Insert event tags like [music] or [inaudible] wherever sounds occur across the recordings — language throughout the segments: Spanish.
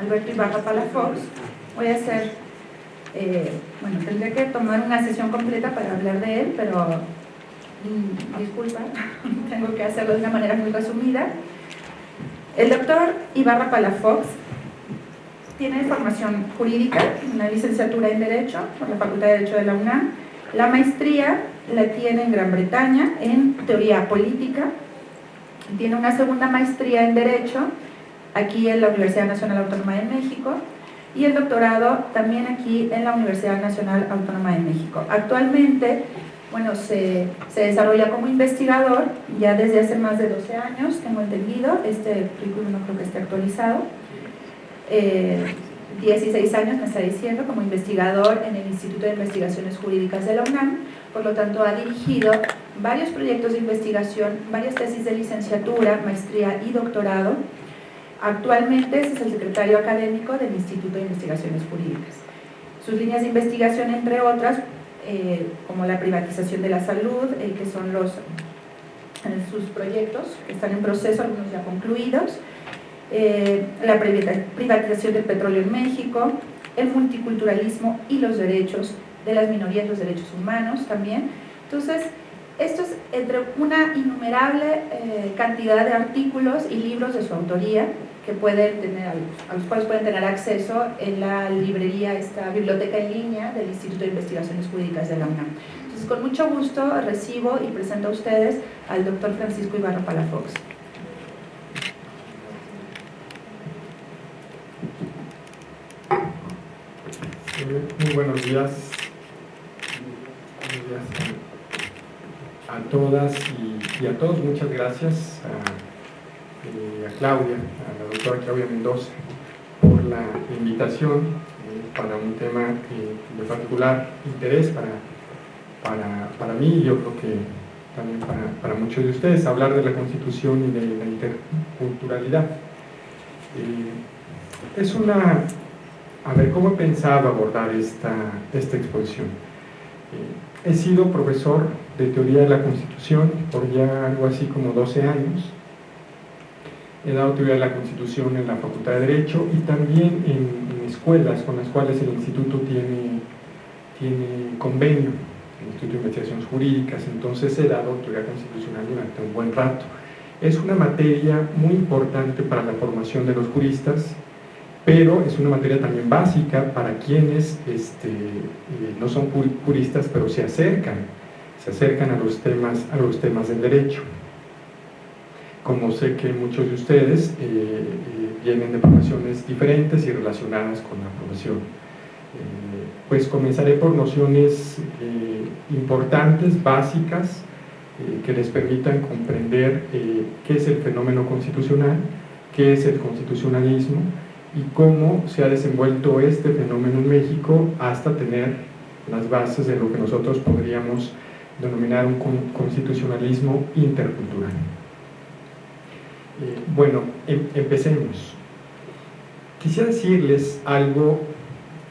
Alberto Ibarra Palafox. Voy a hacer, eh, bueno, tendría que tomar una sesión completa para hablar de él, pero mm, disculpa, [laughs] tengo que hacerlo de una manera muy resumida. El doctor Ibarra Palafox tiene formación jurídica, una licenciatura en Derecho por la Facultad de Derecho de la UNAM. La maestría la tiene en Gran Bretaña en Teoría Política. Tiene una segunda maestría en Derecho aquí en la Universidad Nacional Autónoma de México y el doctorado también aquí en la Universidad Nacional Autónoma de México. Actualmente, bueno, se, se desarrolla como investigador ya desde hace más de 12 años, tengo entendido, este currículum no creo que esté actualizado, 16 eh, años me está diciendo como investigador en el Instituto de Investigaciones Jurídicas de la UNAM, por lo tanto ha dirigido varios proyectos de investigación, varias tesis de licenciatura, maestría y doctorado. Actualmente es el secretario académico del Instituto de Investigaciones Jurídicas. Sus líneas de investigación, entre otras, eh, como la privatización de la salud, eh, que son los, sus proyectos que están en proceso, algunos ya concluidos, eh, la privatización del petróleo en México, el multiculturalismo y los derechos de las minorías, los derechos humanos también. Entonces, esto es entre una innumerable eh, cantidad de artículos y libros de su autoría que pueden tener, a los cuales pueden tener acceso en la librería, esta biblioteca en línea del Instituto de Investigaciones Jurídicas de la UNAM. Entonces, con mucho gusto recibo y presento a ustedes al doctor Francisco Ibarra Palafox. Muy buenos días. Buenos días a, todas y, a todos. Muchas gracias a, eh, Claudia, a la doctora Claudia Mendoza, por la invitación eh, para un tema eh, de particular interés para, para, mí y yo creo que también para, para, muchos de ustedes, hablar de la Constitución y de la interculturalidad. es una a ver cómo he pensado abordar esta, esta exposición. Eh, he sido profesor de teoría de la Constitución por ya algo así como 12 años. He dado teoría de la Constitución en la Facultad de Derecho y también en, escuelas con las cuales el Instituto tiene, tiene convenio, el Instituto de Investigaciones Jurídicas, entonces he dado teoría constitucional durante un buen rato. Es una materia muy importante para la formación de los juristas, pero es una materia también básica para quienes este, eh, no son juristas, pero se acercan, se acercan a los temas, a los temas del derecho. Como sé que muchos de ustedes eh, eh, vienen de profesiones diferentes y relacionadas con la profesión. pues comenzaré por nociones importantes, básicas, que les permitan comprender qué es el fenómeno constitucional, qué es el constitucionalismo, y cómo se ha desenvuelto este fenómeno en México hasta tener las bases de lo que nosotros podríamos denominar un constitucionalismo intercultural. Eh, bueno, em, empecemos. Quisiera decirles algo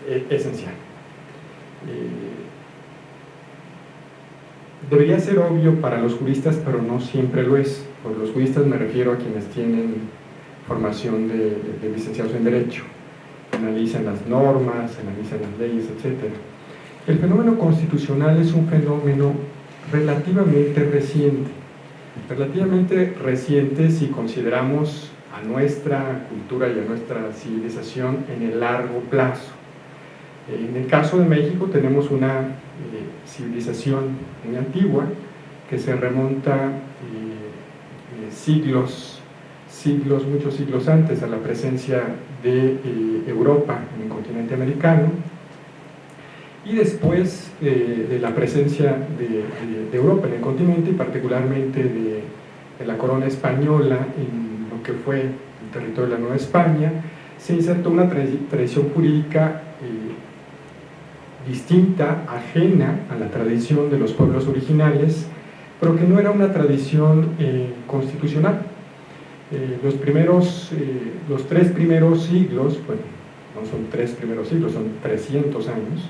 eh, esencial. Eh, debería ser obvio para los juristas, pero no siempre lo es. Por los juristas me refiero a quienes tienen formación de, licenciados en Derecho, analizan las normas, analizan las leyes, etc. El fenómeno constitucional es un fenómeno relativamente reciente, relativamente reciente si consideramos a nuestra cultura y a nuestra civilización en el largo plazo. En el caso de México tenemos una eh, civilización muy antigua que se remonta eh, eh, siglos siglos, muchos siglos antes a la presencia de eh, Europa en el continente americano y después eh, de la presencia de, Europa en el continente y particularmente de, la corona española en lo que fue el territorio de la Nueva España, se insertó una tradición jurídica eh, distinta, ajena a la tradición de los pueblos originales, pero que no era una tradición constitucional, eh, los primeros, eh, los tres primeros siglos, bueno, no son tres primeros siglos, son 300 años,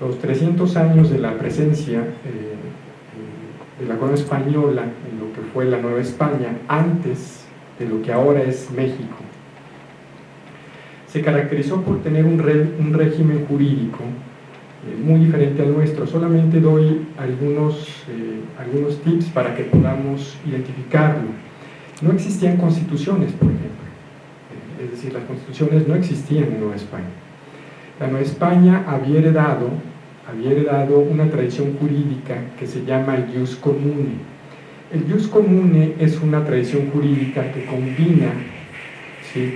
los 300 años de la presencia eh, de la corona española en lo que fue la Nueva España, antes de lo que ahora es México, se caracterizó por tener un, un régimen jurídico muy diferente al nuestro. Solamente doy algunos, algunos tips para que podamos identificarlo. No existían constituciones, por ejemplo. Eh, es decir, las constituciones no existían en Nueva España. La Nueva España había heredado, había heredado una tradición jurídica que se llama el jus comune. El jus comune es una tradición jurídica que combina ¿sí?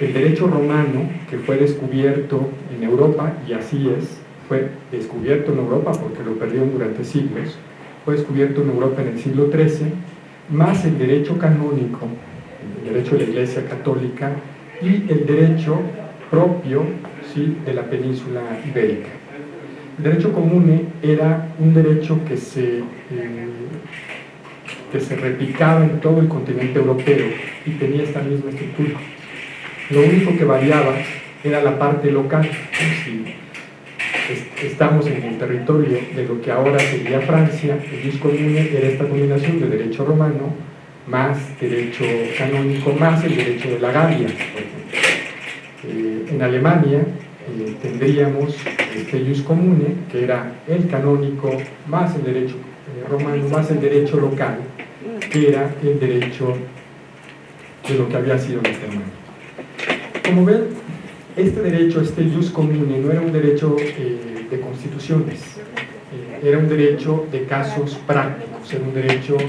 el derecho romano, que fue descubierto en Europa, y así es, fue descubierto en Europa porque lo perdieron durante siglos, fue descubierto en Europa en el siglo XIII, más el derecho canónico, el derecho de la Iglesia Católica y el derecho propio ¿sí? de la península ibérica. El derecho común era un derecho que se, eh, que se replicaba en todo el continente europeo y tenía esta misma estructura. Lo único que variaba era la parte local. Si estamos en el territorio de lo que ahora sería Francia, el comune era esta combinación de derecho romano más derecho canónico más el derecho de la Galia. Eh, en Alemania eh, tendríamos este jus comune, que era el canónico más el derecho eh, romano más el derecho local, que era el derecho de lo que había sido el germano. Como ven, este derecho, este jus comune, no era un derecho eh, de constituciones, eh, era un derecho de casos prácticos, era un derecho eh,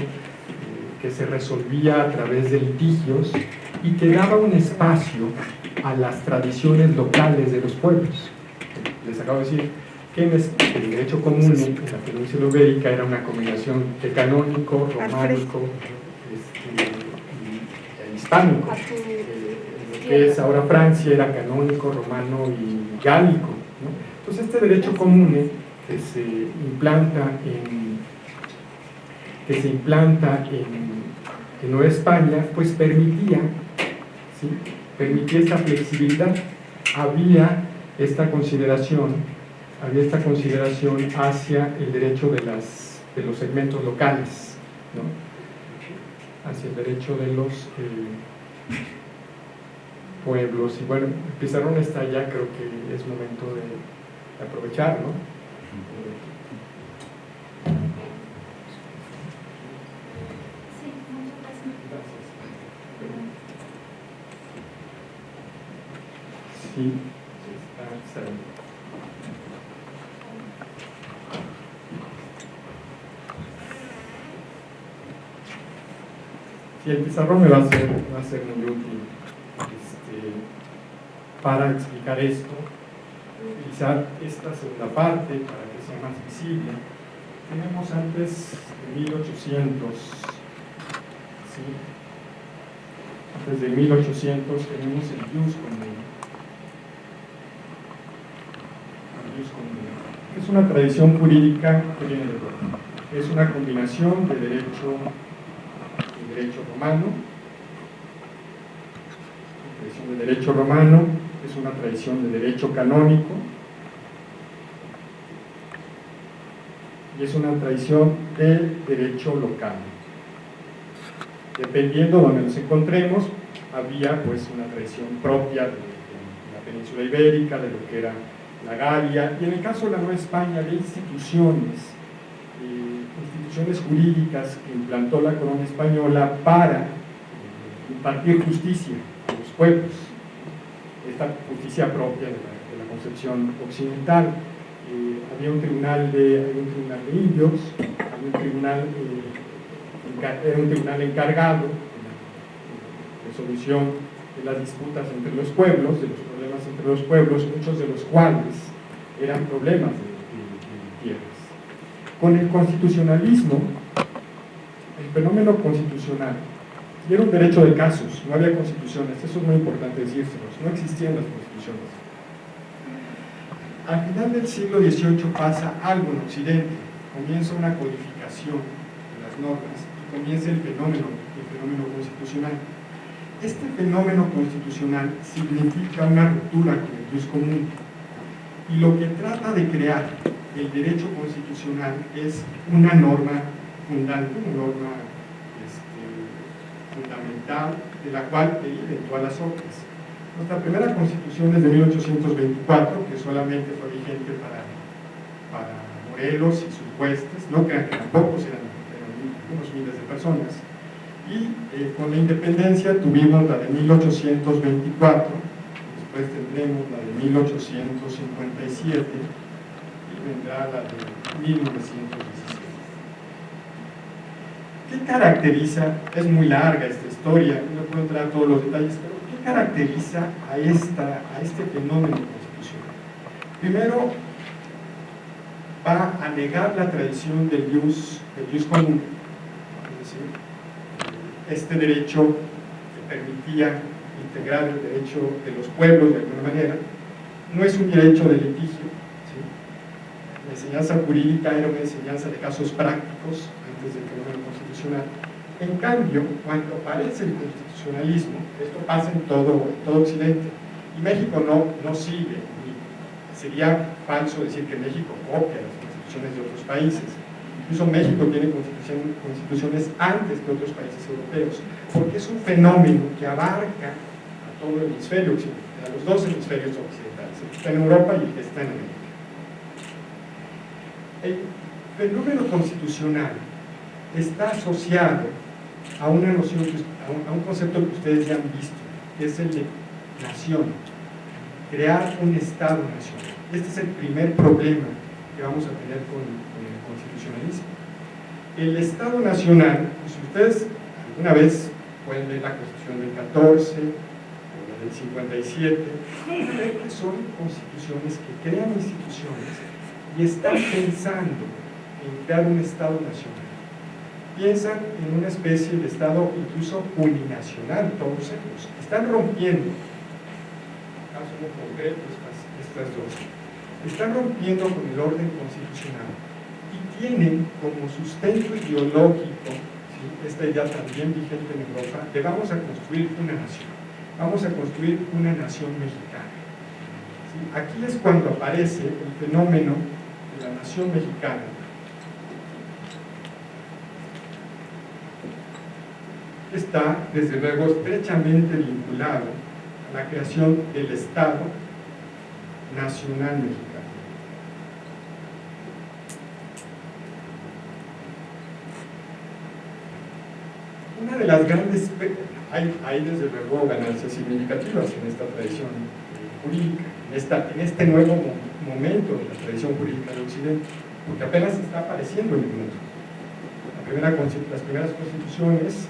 que se resolvía a través de litigios y que daba un espacio a las tradiciones locales de los pueblos. Les acabo de decir que el derecho común en la península ibérica era una combinación de canónico, románico este, y hispánico que es ahora Francia, era canónico, romano y gálico. Entonces este derecho común que se implanta en, que se implanta en, Nueva España, pues permitía, permitía esta flexibilidad. Había esta consideración, había esta consideración hacia el derecho de, las, de los segmentos locales, ¿no? hacia el derecho de los... Eh, pueblos. Y bueno, el pizarrón está allá, creo que es momento de, aprovechar, ¿no? Sí, está, está Sí, el pizarrón me va a ser, va a ser muy útil para explicar esto, utilizar esta segunda parte para que sea más visible. Tenemos antes de 1800, antes de 1800 tenemos el jus Es una tradición jurídica que viene de Es una combinación de derecho, de derecho romano, de derecho romano es una tradición de derecho canónico y es una tradición de derecho local. Dependiendo de donde nos encontremos, había pues una tradición propia de, la península ibérica, de lo que era la Galia, y en el caso de la Nueva España, de instituciones, eh, instituciones jurídicas que implantó la corona española para eh, impartir justicia a los pueblos esta justicia propia de la, concepción occidental. Eh, había un tribunal de, un tribunal de indios, había un tribunal, eh, era un tribunal encargado de resolución de las disputas entre los pueblos, de los problemas entre los pueblos, muchos de los cuales eran problemas de, tierras. Con el constitucionalismo, el fenómeno constitucional y era un derecho de casos, no había constituciones, eso es muy importante decírselos, no existían las constituciones. Al final del siglo XVIII pasa algo en Occidente, comienza una codificación de las normas y comienza el fenómeno, el fenómeno constitucional. Este fenómeno constitucional significa una ruptura con el jus común y lo que trata de crear el derecho constitucional es una norma fundante, una norma fundamental de la cual deriven todas las otras. Nuestra primera constitución es de 1824, que solamente fue vigente para, para Morelos y sus huestes, no crean que tampoco eran, unos miles de personas. Y eh, con la independencia tuvimos la de 1824, después tendremos la de 1857 y vendrá la de 1917. ¿Qué caracteriza? Es muy larga esta historia, no puedo entrar a todos los detalles, pero ¿qué caracteriza a, esta, a este fenómeno constitucional? Primero, va a negar la tradición del jus, del común, es decir, este derecho que permitía integrar el derecho de los pueblos de alguna manera, no es un derecho de litigio. La enseñanza jurídica era una enseñanza de casos prácticos antes del fenómeno En cambio, cuando aparece el constitucionalismo, esto pasa en todo, Occidente, y México no, no sigue, sería falso decir que México copia las constituciones de otros países, incluso México tiene constituciones antes que otros países europeos, porque es un fenómeno que abarca todo el hemisferio occidental, a los dos hemisferios occidentales, el que está en Europa y el que está en América. El fenómeno constitucional está asociado a una noción, a un, concepto que ustedes ya han visto, que es el de nación, crear un Estado nacional. Este es el primer problema que vamos a tener con, el constitucionalismo. El Estado nacional, pues ustedes alguna vez pueden ver la Constitución del 14, 57, que son constituciones que crean instituciones y están pensando en crear un Estado nacional. Piensan en una especie de Estado incluso uninacional, todos ellos. Están rompiendo, caso concreto estas, estas dos, están rompiendo con el orden constitucional y tienen como sustento ideológico, esta idea también vigente en Europa, de vamos a construir una nación vamos a construir una nación mexicana. Aquí es cuando aparece el fenómeno de la nación mexicana. Está, desde luego, estrechamente vinculado a la creación del Estado Nacional Mexicano. Una de las grandes hay, desde luego ganancias significativas en esta tradición jurídica, en, en este nuevo momento de la tradición jurídica de Occidente, porque apenas está apareciendo en el mundo. las primeras constituciones,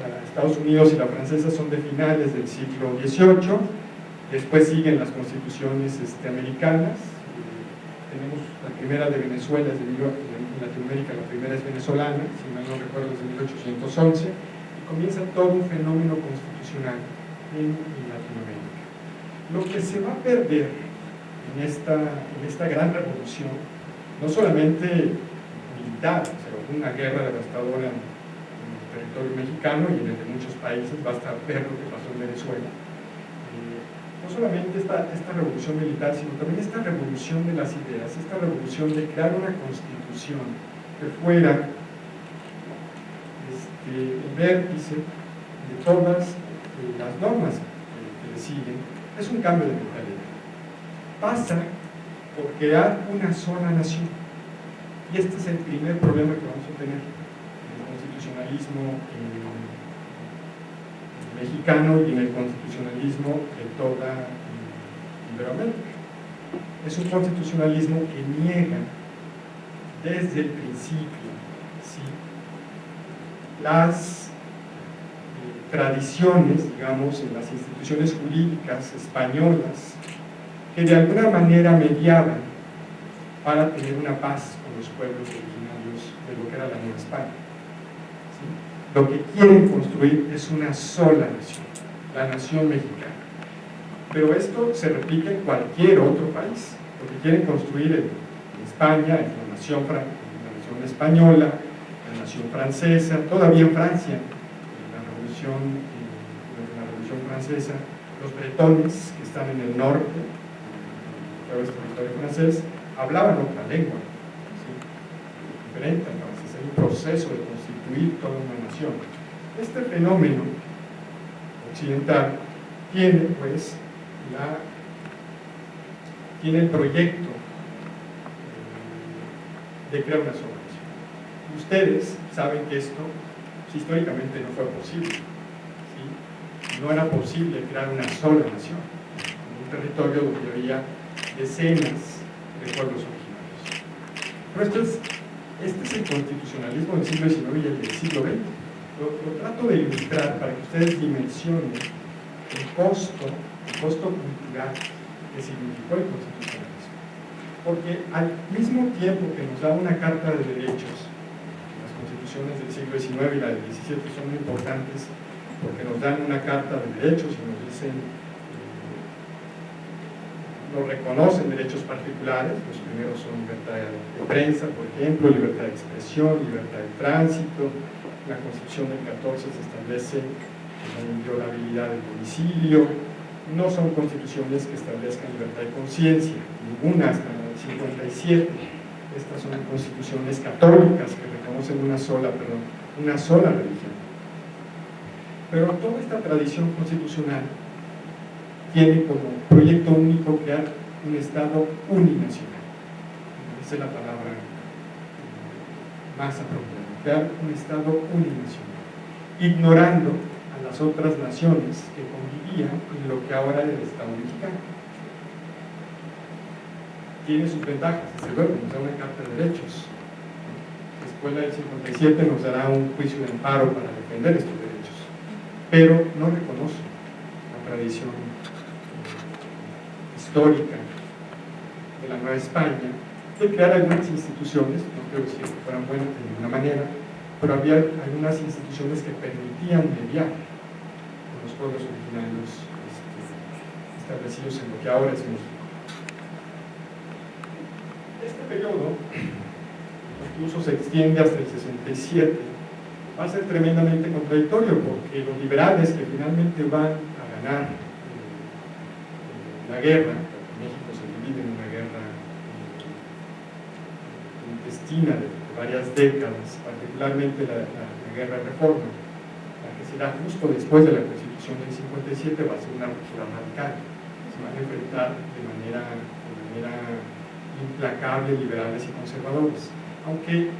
la, Estados Unidos y la francesa, son de finales del siglo XVIII, después siguen las constituciones este, americanas, tenemos la primera de Venezuela, de, en Latinoamérica la primera es venezolana, si mal no recuerdo es de 1811, comienza todo un fenómeno constitucional en, Latinoamérica. Lo que se va a perder en esta, en esta gran revolución, no solamente militar, o sea, una guerra devastadora en, territorio mexicano y en el de muchos países, basta ver lo que pasó en Venezuela, eh, no solamente esta, revolución militar, sino también esta revolución de las ideas, esta revolución de crear una constitución que fuera el vértice de todas eh, las normas que, le siguen es un cambio de mentalidad. Pasa por crear una sola nación. Y este es el primer problema que vamos a tener constitucionalismo mexicano y en el constitucionalismo de toda Iberoamérica. Es un constitucionalismo que niega desde el principio las eh, tradiciones, digamos, en las instituciones jurídicas españolas, que de alguna manera mediaban para tener una paz con los pueblos originarios de lo que era la Nueva España. Lo que quieren construir es una sola nación, la nación mexicana. Pero esto se repite en cualquier otro país. Lo que quieren construir en, España es la nación, la nación española, Revolución Francesa, todavía en Francia, en la Revolución, la Francesa, los bretones que están en el norte, en el territorio francés, hablaban otra lengua, diferente francés, hay un proceso de constituir toda una Este fenómeno occidental tiene pues la, tiene el proyecto de crear una nación. Ustedes saben que esto históricamente no fue posible. No era posible crear una sola nación, un territorio donde había decenas de pueblos originarios. Pero es, este es el constitucionalismo del siglo XIX y el del siglo XX. Lo, trato de ilustrar para que ustedes dimensionen el costo, el costo cultural que significó el constitucionalismo. Porque al mismo tiempo que nos da una carta de derechos, las constituciones del siglo XIX y la del XVII son muy importantes porque nos dan una carta de derechos y nos dicen no reconocen derechos particulares, los primeros son libertad de prensa, por ejemplo, libertad de expresión, libertad de tránsito, la Constitución del 14 se establece la inviolabilidad del domicilio, no son constituciones que establezcan libertad de conciencia, ninguna hasta la del 57, estas son constituciones católicas que reconocen una sola, perdón, una sola religión. Pero toda esta tradición constitucional tiene como proyecto único crear un Estado uninacional. Esa es la palabra más apropiada, un Estado uninacional, ignorando a las otras naciones que convivían en lo que ahora es el Estado mexicano. Tiene sus ventajas, desde luego, nos da una carta de derechos. Después la del 57 nos dará un juicio de amparo para defender estos derechos, pero no reconoce la tradición histórica de la Nueva España, de crear algunas instituciones, no creo que fueran buenas de ninguna manera, pero había algunas instituciones que permitían mediar con los pueblos originarios este, establecidos en lo que ahora es México. Este periodo, incluso se extiende hasta el 67, va a ser tremendamente contradictorio porque los liberales que finalmente van a ganar la guerra, México se divide en una guerra de, varias décadas, particularmente la, guerra de reforma, la que será justo después de la Constitución del 57 va a ser una ruptura radical, se van a enfrentar de manera, de manera implacable liberales y conservadores, aunque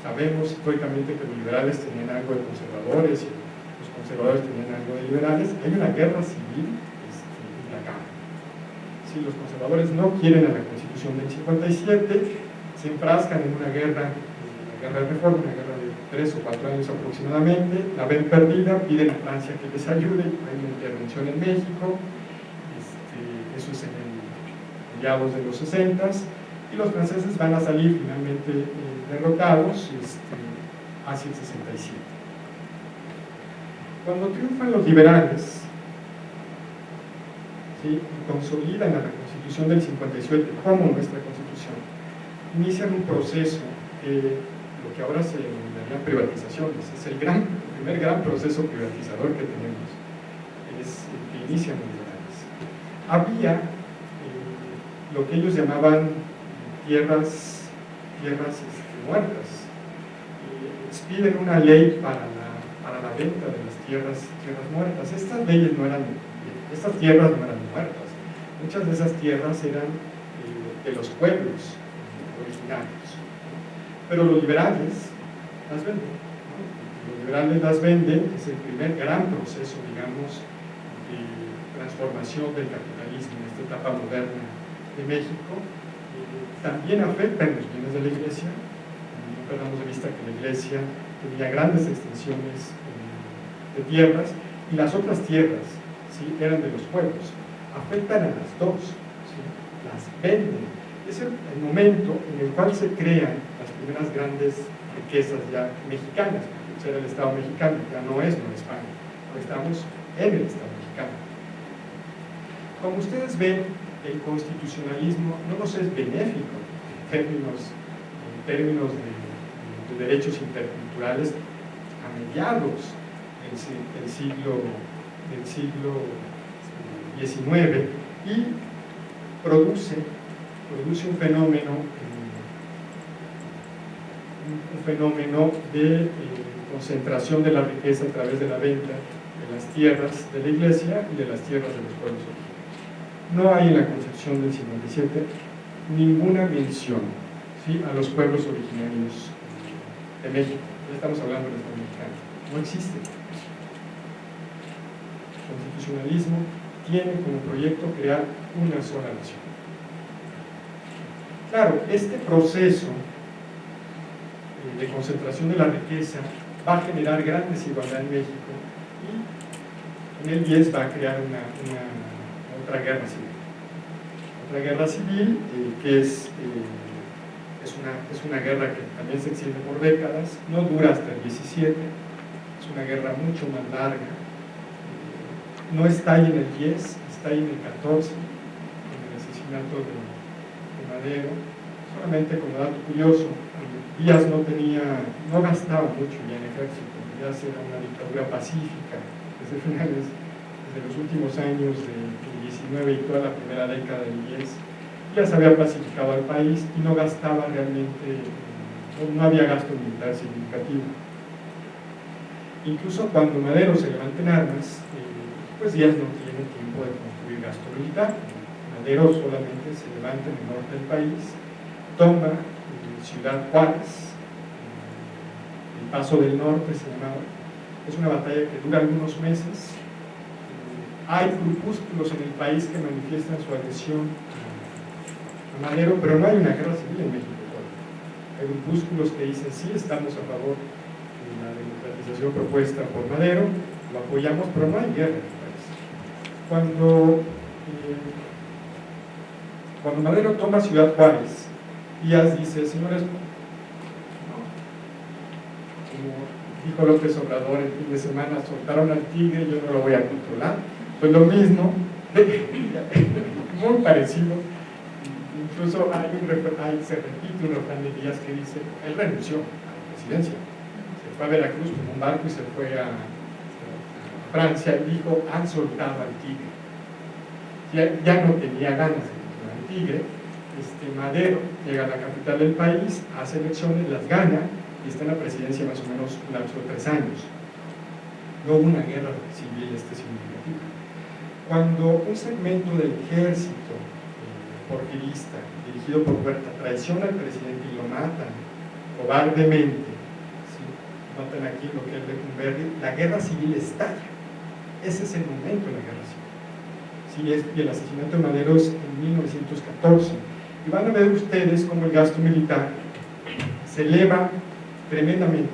sabemos históricamente que los liberales tenían algo de conservadores y los conservadores tenían algo de liberales, hay una guerra civil si los conservadores no quieren a la Constitución del 57, se enfrascan en una guerra, una guerra de reforma, una guerra de tres o cuatro años aproximadamente, la ven perdida, piden a Francia que les ayude, hay una intervención en México, este, eso es en el mediados de los 60 y los franceses van a salir finalmente eh, derrotados este, hacia el 67. Cuando triunfan los liberales, ¿sí? consolidan a la Constitución del 57 como nuestra Constitución, inician un proceso que lo que ahora se denomina privatizaciones, es el, gran, primer gran proceso privatizador que tenemos, es el que inician los. Había eh, lo que ellos llamaban tierras, tierras este, muertas, piden una ley para la, para la venta de las tierras, tierras muertas. Estas leyes no eran estas tierras no eran muertas, muchas de esas tierras eran eh, de los pueblos Pero los liberales las venden. Los liberales las venden, es el primer gran proceso, digamos, de transformación del capitalismo en esta etapa moderna de México. Eh, también afectan los bienes de la iglesia. No perdamos de vista que la iglesia tenía grandes extensiones eh, de tierras y las otras tierras eran de los pueblos, afectan a las dos, las venden. Es el, momento en el cual se crean las primeras grandes riquezas ya mexicanas, porque era el Estado mexicano, ya no es Nueva España, estamos en el Estado mexicano. Como ustedes ven, el constitucionalismo no nos es benéfico en términos, en términos de, derechos interculturales a mediados del siglo del siglo XIX y produce, produce un fenómeno un fenómeno de eh, concentración de la riqueza a través de la venta de las tierras de la iglesia y de las tierras de los pueblos. No hay en la concepción del 57 ninguna mención a los pueblos originarios de México. Ya estamos hablando del Estado mexicano. No existe. El constitucionalismo tiene como proyecto crear una sola nación. Claro, este proceso eh, de concentración de la riqueza va a generar gran desigualdad en México y en el 10 va a crear una, otra guerra civil. Otra guerra civil eh, que es, eh, es, una, es una guerra que también se extiende por décadas, no dura hasta el 17, es una guerra mucho más larga, no está ahí en el 10, está ahí en el 14, con el asesinato de, solamente como dato curioso, Díaz no tenía, no gastaba mucho ya en ejército, Díaz era una dictadura pacífica, desde finales, desde los últimos años del 19 y toda la primera década del 10, ya se había pacificado al país y no gastaba realmente, no, había gasto militar significativo. Incluso cuando Madero se levanta en armas, eh, pues Díaz no tiene tiempo de construir gasto militar. Madero solamente se levanta en el norte del país, toma Ciudad Juárez, el Paso del Norte se llamaba. Es una batalla que dura algunos meses. Hay grupúsculos en el país que manifiestan su adhesión a Madero, pero no hay una guerra civil en México. Hay grupúsculos que dicen sí, estamos a favor de la democratización propuesta por Madero, lo apoyamos, pero no hay guerra en el país. Cuando, eh, cuando Madero toma Ciudad Juárez, Díaz dice, señores, como dijo López Obrador el fin de semana, soltaron al tigre, yo no lo voy a controlar. Pues lo mismo, [laughs] muy parecido. Incluso hay un, hay, se repite un refrán de Díaz que dice, él renunció a la presidencia. Se fue a Veracruz con un barco y se fue a, Francia y dijo, han soltado al tigre. Ya, ya no tenía ganas de tigre, este, Madero llega a la capital del país, hace elecciones, las gana y está en la presidencia más o menos un lapso de tres años. No hubo una guerra civil este significativa. Cuando un segmento del ejército eh, porfirista, dirigido por Huerta, traiciona al presidente y lo matan cobardemente, matan aquí lo que es Lecumberri, la guerra civil estalla. Ese es el momento de la guerra. Sí, y el asesinato de Madero es en 1914 y van a ver ustedes cómo el gasto militar se eleva tremendamente.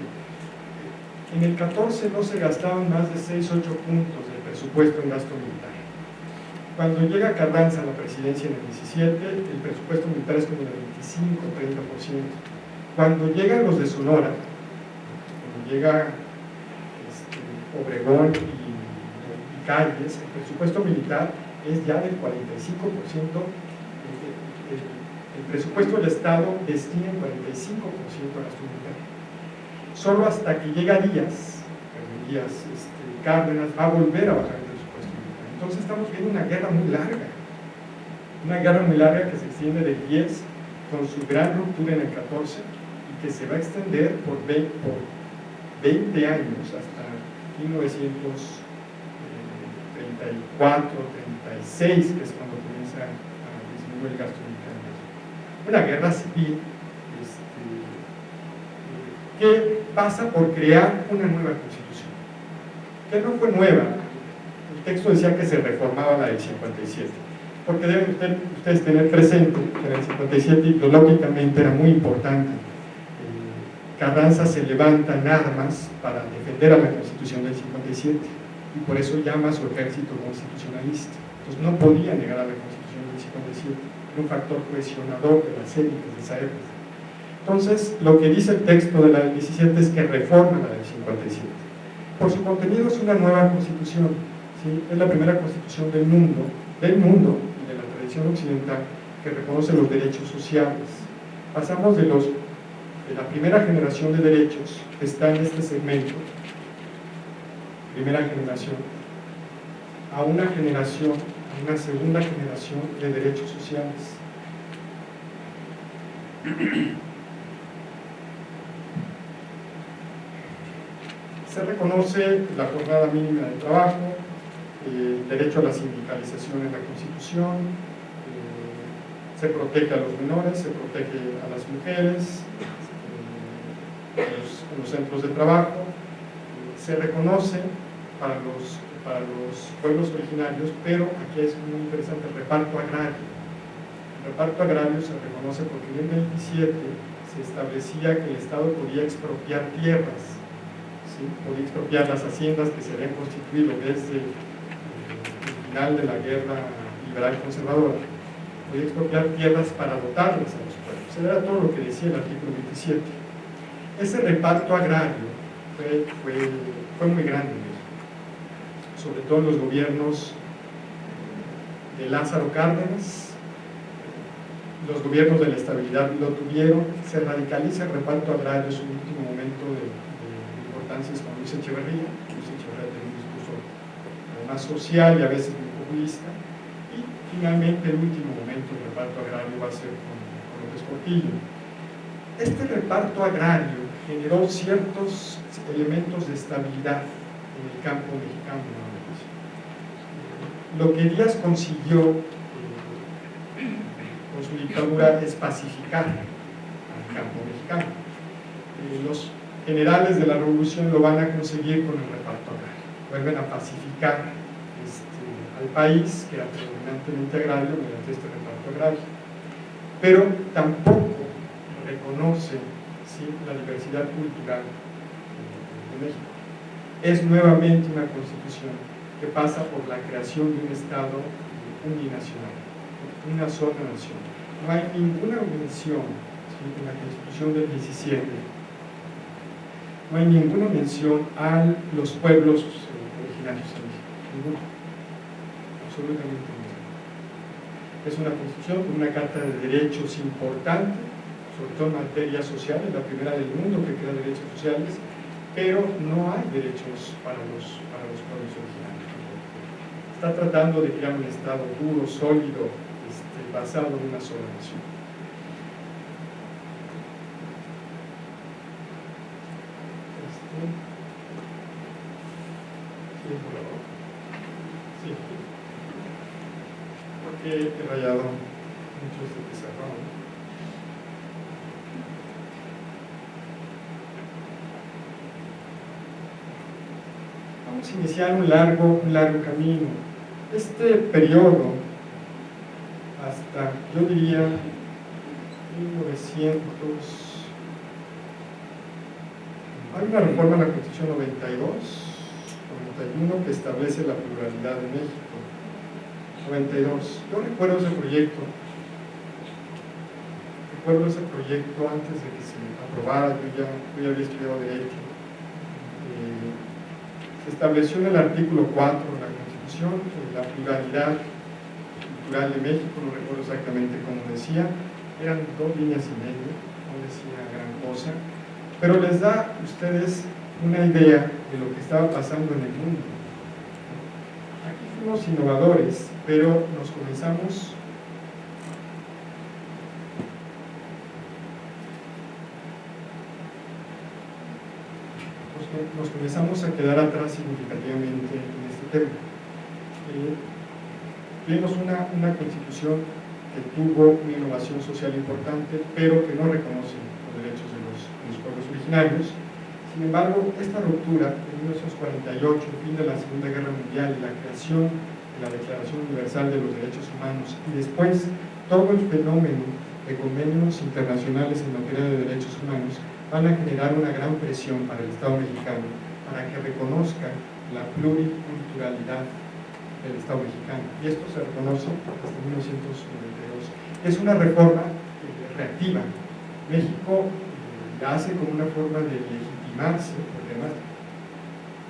En el 14 no se gastaban más de 6, 8 puntos del presupuesto en gasto militar. Cuando llega Carranza a la presidencia en el 17, el presupuesto militar es como de 25, 30%. Cuando llegan los de Sonora, cuando llega este, Obregón y Calles, el presupuesto militar es ya del 45% el presupuesto del Estado destina el 45% a gasto militar. Solo hasta que llega Díaz, Díaz este, Cárdenas, va a volver a bajar el presupuesto militar. Entonces estamos viendo una guerra muy larga, una guerra muy larga que se extiende de 10 con su gran ruptura en el 14 y que se va a extender por 20, por 20 años hasta 1934, 36, que es cuando comienza a disminuir el gasto militar una guerra civil este, que pasa por crear una nueva constitución, que no fue nueva, el texto decía que se reformaba la del 57, porque deben ustedes tener presente que en el 57 ideológicamente era muy importante. Eh, Carranza se levanta en armas para defender a la constitución del 57 y por eso llama a su ejército constitucionalista. Entonces no podía negar a la constitución del 57 un factor cohesionador de las élites de esa época. Entonces, lo que dice el texto de la del 17 es que reforma la del 57. Por su contenido es una nueva constitución, es la primera constitución del mundo, del mundo y de la tradición occidental que reconoce los derechos sociales. Pasamos de, los, de la primera generación de derechos que está en este segmento, primera generación, a una generación una segunda generación de derechos sociales. [clears throat] Se reconoce la jornada mínima de trabajo, el derecho a la sindicalización en la Constitución, eh, se protege a los menores, se protege a las mujeres, eh, en, los, centros de trabajo, se reconoce para los, para los pueblos originarios, pero aquí es muy interesante el reparto agrario. El reparto agrario se reconoce porque en el 27 se establecía que el Estado podía expropiar tierras, podía expropiar las haciendas que se habían constituido desde de la guerra liberal conservadora, podía expropiar tierras para dotarlas a los pueblos. Era todo lo que decía el artículo 27. Ese reparto agrario fue, fue, muy grande, sobre todo en los gobiernos de Lázaro Cárdenas, los gobiernos de la estabilidad lo tuvieron, se radicaliza el reparto agrario, es un último momento de, importancia es con Luis Echeverría, Luis Echeverría tiene un discurso más social y a veces y finalmente el último momento del reparto agrario va a ser con, López Portillo. Este reparto agrario generó ciertos elementos de estabilidad en el campo mexicano. Lo que Díaz consiguió eh, con su dictadura es pacificar al campo mexicano. Eh, los generales de la revolución lo van a conseguir con el reparto agrario. Vuelven a pacificar al país, que era predominantemente agrario, mediante este reparto agrario. Pero tampoco reconoce la diversidad cultural de México. Es nuevamente una constitución que pasa por la creación de un Estado uninacional, una sola nación. No hay ninguna mención en la constitución del 17, no hay ninguna mención a los pueblos originarios de México, absolutamente Es una constitución con una carta de derechos importante, sobre todo en materias sociales, la primera del mundo que crea derechos sociales, pero no hay derechos para los, para los pueblos originarios. Está tratando de crear un Estado duro, sólido, este, basado en una sola nación. Este, he rayado muchos de pizarrón. Iniciar un largo, un largo camino. Este periodo, hasta, yo diría, 1900, hay una reforma en la Constitución 92, 91, que establece la pluralidad de México 92. Yo recuerdo ese proyecto, recuerdo ese proyecto antes de que se aprobara, yo ya, había estudiado Derecho. Estableció en el artículo 4 de la Constitución la pluralidad cultural de México, no recuerdo exactamente cómo decía, eran dos líneas y media, no decía gran cosa, pero les da a ustedes una idea de lo que estaba pasando en el mundo. Aquí fuimos innovadores, pero nos comenzamos nos comenzamos a quedar atrás significativamente en este tema. Eh, una, una, constitución que tuvo una innovación social importante, pero que no reconoce los derechos de los, de los pueblos originarios. Sin embargo, esta ruptura en 1948, el fin de la Segunda Guerra Mundial y la creación la Declaración Universal de los Derechos Humanos y después todo el fenómeno de convenios internacionales en materia de derechos humanos van a generar una gran presión para el Estado mexicano para que reconozca la pluriculturalidad del Estado mexicano. Y esto se reconoce hasta 1992. Es una reforma reactiva. México eh, la hace como una forma de legitimarse, porque además...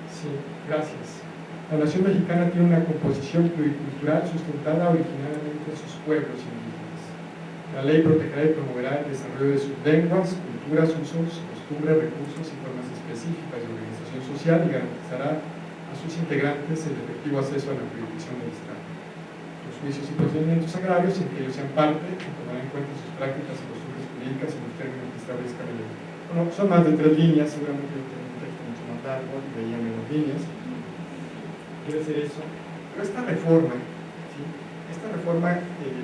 Sí, gracias. La nación mexicana tiene una composición pluricultural sustentada originalmente en sus pueblos indígenas. La ley protegerá y promoverá el desarrollo de sus lenguas, culturas, usos, costumbres, recursos y formas específicas de organización social y garantizará a sus integrantes el efectivo acceso a la jurisdicción del Estado. Los juicios y procedimientos agrarios en que ellos sean parte tomarán en cuenta sus prácticas y costumbres jurídicas en los términos que establezca la ley. Bueno, son más de tres líneas, seguramente largo y veía menos líneas. Quiere decir eso. Pero esta reforma, esta reforma eh,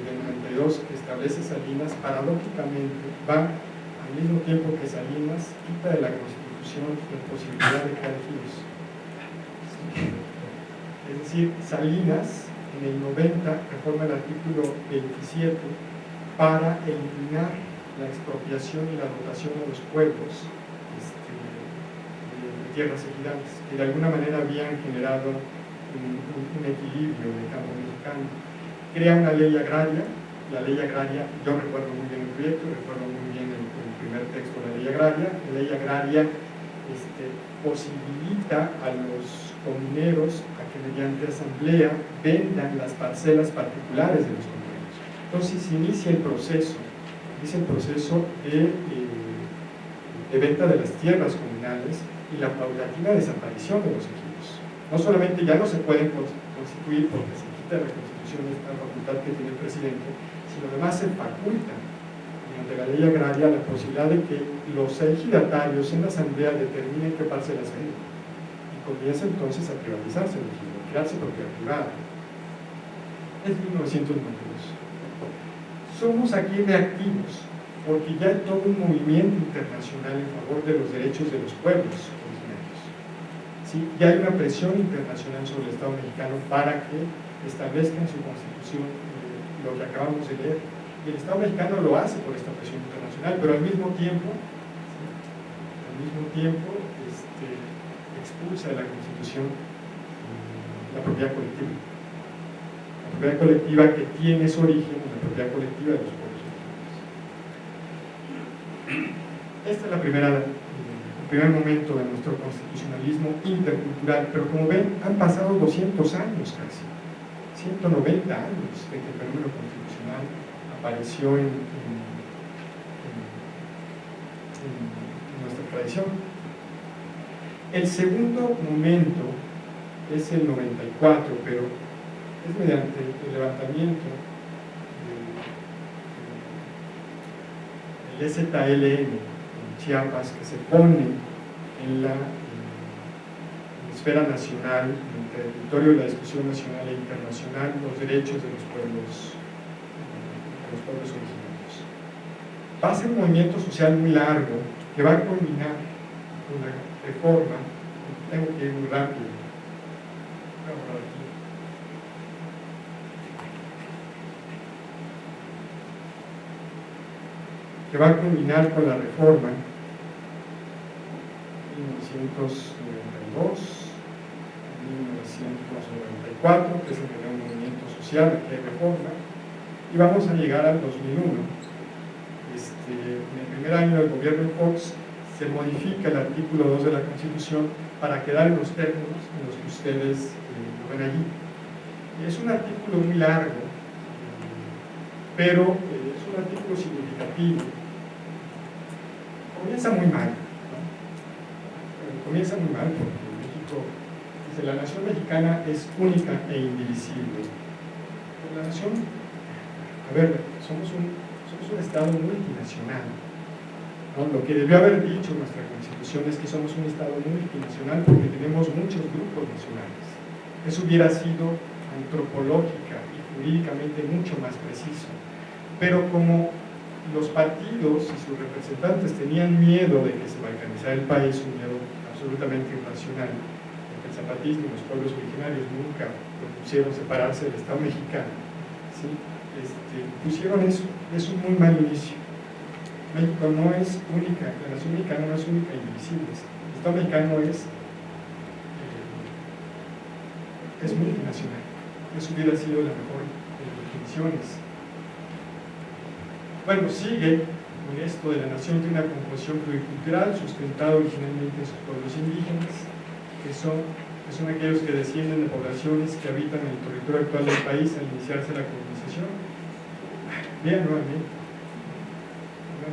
92 que establece Salinas, paradójicamente va al mismo tiempo que Salinas quita de la Constitución la posibilidad de ejidos. Es decir, Salinas en el 90 reforma el artículo 27 para eliminar la expropiación y la dotación a los pueblos este, de, tierras ejidales, que de alguna manera habían generado un, equilibrio en el campo mexicano. Crea una ley agraria, la ley agraria, yo recuerdo muy bien el proyecto, recuerdo muy bien el, primer texto de la ley agraria, la ley agraria este, posibilita a los comineros a que mediante asamblea vendan las parcelas particulares de los comineros. Entonces se inicia el proceso es el proceso de, eh, de, venta de las tierras comunales y la paulatina desaparición de los equipos. No solamente ya no se pueden constituir porque se quita la Constitución esta facultad que tiene el presidente, sino además se faculta mediante la ley agraria la posibilidad de que los ejidatarios en la asamblea determinen qué parcelas hay y comienza entonces a privatizarse el a crearse propiedad privada. Es 1992 somos aquí reactivos, porque ya hay todo un movimiento internacional en favor de los derechos de los pueblos. ¿Sí? Ya hay una presión internacional sobre el Estado mexicano para que establezca en su constitución eh, lo que acabamos de leer. Y el Estado mexicano lo hace por esta presión internacional, pero al mismo tiempo, al mismo tiempo este, expulsa de la constitución eh, la propiedad colectiva. La propiedad colectiva que tiene su origen propiedad colectiva de los pueblos Este es la primera, primer momento de nuestro constitucionalismo intercultural, pero como ven, han pasado 200 años casi, 190 años de que el fenómeno constitucional apareció en, nuestra tradición. El segundo momento es el 94, pero es mediante el levantamiento el STLN en Chiapas que se pone en la, esfera nacional, en el territorio de la discusión nacional e internacional, los derechos de los pueblos, de los pueblos originarios. Va a ser un movimiento social muy largo que va a culminar con la reforma, tengo que ir muy rápido, que va a culminar con la reforma 1992, 1994, que es el gran movimiento social que reforma, y vamos a llegar al 2001. Este, en el primer año del gobierno de Fox se modifica el artículo 2 de la Constitución para quedar en los términos en los que ustedes eh, lo ven allí. Es un artículo muy largo, pero eh, es un artículo significativo comienza muy mal. Comienza muy mal porque México, dice, la nación mexicana es única e indivisible. la nación, a ver, somos un, somos un Estado multinacional. Lo que debió haber dicho nuestra Constitución es que somos un Estado multinacional porque tenemos muchos grupos nacionales. Eso hubiera sido antropológica y jurídicamente mucho más preciso. Pero como los partidos y sus representantes tenían miedo de que se balcanizara el país, un miedo absolutamente irracional, porque el zapatismo y los pueblos originarios nunca propusieron separarse del Estado mexicano, ¿sí? este, pusieron eso, es un muy mal inicio. México no es única, la nación mexicana no es única e invisible, el Estado mexicano es, eh, es multinacional, eso hubiera sido la mejor de las definiciones bueno, sigue esto de la nación tiene una composición pluricultural sustentada originalmente en sus pueblos indígenas, que son, que son aquellos que descienden de poblaciones que habitan en el territorio actual del país al iniciarse la colonización. Vean nuevamente,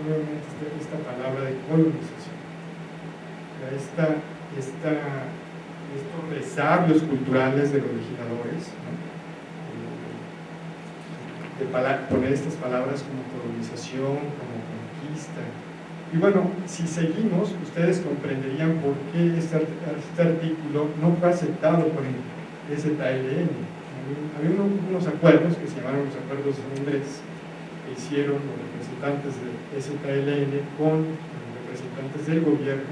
nuevamente esta, palabra de colonización. Esta, esta, estos resabios culturales de los legisladores, de poner estas palabras como colonización, como Y bueno, si seguimos, ustedes comprenderían por qué este, este artículo no fue aceptado por el STLN. Había unos acuerdos que se llamaron los acuerdos de Londres que hicieron los representantes de STLN con los representantes del gobierno,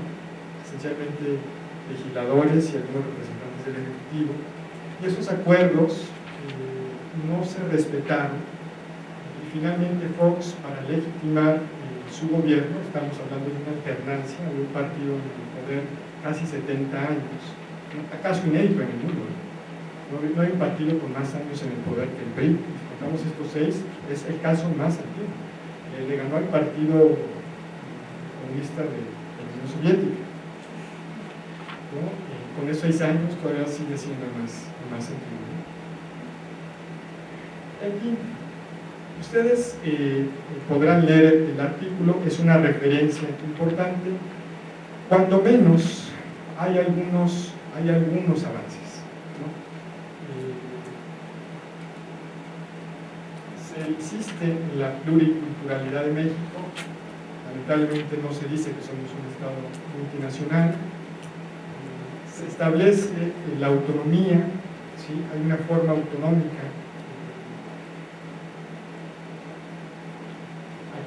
esencialmente legisladores y algunos representantes del Ejecutivo, y esos acuerdos eh, no se respetaron. Y finalmente Fox, para legitimar su gobierno, estamos hablando de una alternancia de un partido en el poder casi 70 años, acaso inédito en el mundo. No, hay un partido con más años en el poder que el PRI, si contamos estos seis, es el caso más antiguo. le ganó al partido comunista de, la Unión Soviética. con esos seis años todavía sigue siendo más, más antiguo. Aquí Ustedes eh, podrán leer el artículo, es una referencia importante. Cuando menos hay algunos, hay algunos avances. Eh, se insiste en la pluriculturalidad de México, lamentablemente no se dice que somos un Estado multinacional, se establece la autonomía, ¿sí? hay una forma autonómica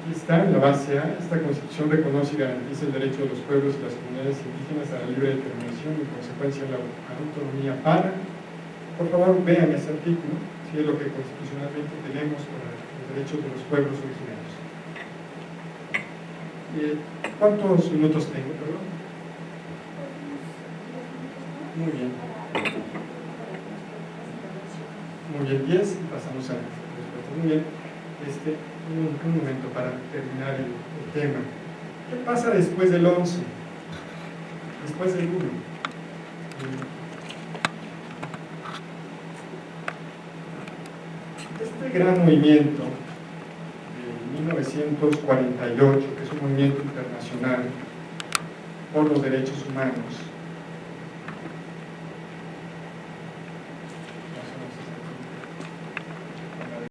aquí está, en la base A, esta Constitución reconoce y garantiza el derecho de los pueblos y las comunidades indígenas a la libre determinación y en consecuencia la autonomía para. Por favor, vean ese artículo, si es lo que constitucionalmente tenemos para los derechos de los pueblos originarios. Eh, ¿Cuántos minutos tengo, perdón? Muy bien. Muy bien, 10 y pasamos a Muy bien. Este, un, momento para terminar el, tema. ¿Qué pasa después del 11? Después del 1. Este gran movimiento de 1948, que es un movimiento internacional por los derechos humanos,